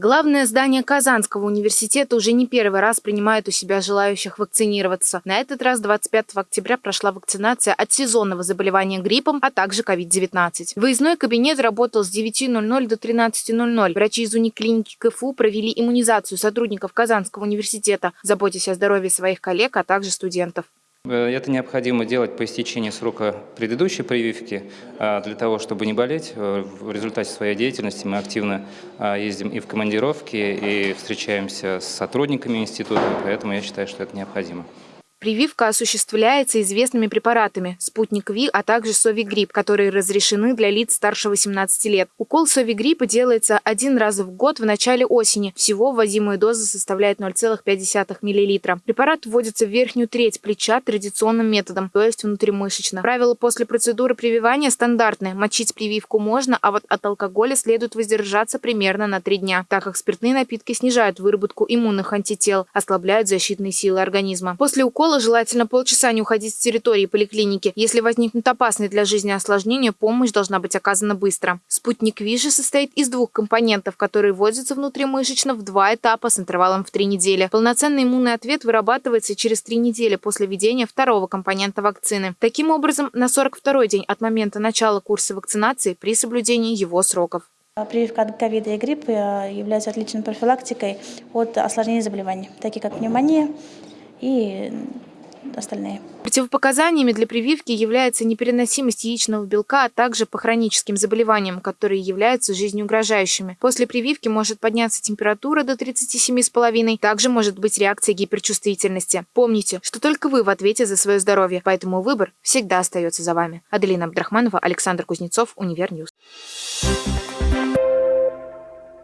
Главное здание Казанского университета уже не первый раз принимает у себя желающих вакцинироваться. На этот раз 25 октября прошла вакцинация от сезонного заболевания гриппом, а также COVID-19. Выездной кабинет работал с 9.00 до 13.00. Врачи из униклиники КФУ провели иммунизацию сотрудников Казанского университета, заботясь о здоровье своих коллег, а также студентов. Э, это необходимо делать по истечении срока предыдущей прививки, а, для того, чтобы не болеть. Э, в результате своей деятельности мы активно ездим и в командировки, и встречаемся с сотрудниками института, поэтому я считаю, что это необходимо. Прививка осуществляется известными препаратами – спутник Ви, а также совигрипп, которые разрешены для лиц старше 18 лет. Укол совигриппа делается один раз в год в начале осени. Всего вводимая доза составляет 0,5 мл. Препарат вводится в верхнюю треть плеча традиционным методом, то есть внутримышечно. Правила после процедуры прививания стандартные. Мочить прививку можно, а вот от алкоголя следует воздержаться примерно на 3 дня, так как спиртные напитки снижают выработку иммунных антител, ослабляют защитные силы организма. После укола школы желательно полчаса не уходить с территории поликлиники. Если возникнут опасные для жизни осложнения, помощь должна быть оказана быстро. Спутник ВИЖи состоит из двух компонентов, которые вводятся внутримышечно в два этапа с интервалом в три недели. Полноценный иммунный ответ вырабатывается через три недели после введения второго компонента вакцины. Таким образом, на 42-й день от момента начала курса вакцинации при соблюдении его сроков. Прививка от ковида и гриппа является отличной профилактикой от осложнений заболеваний, такие как пневмония и остальные. Противопоказаниями для прививки является непереносимость яичного белка, а также по хроническим заболеваниям, которые являются жизнеугрожающими. После прививки может подняться температура до 37,5, также может быть реакция гиперчувствительности. Помните, что только вы в ответе за свое здоровье, поэтому выбор всегда остается за вами. Аделина Абдрахманова, Александр Кузнецов, Univer News. Thank you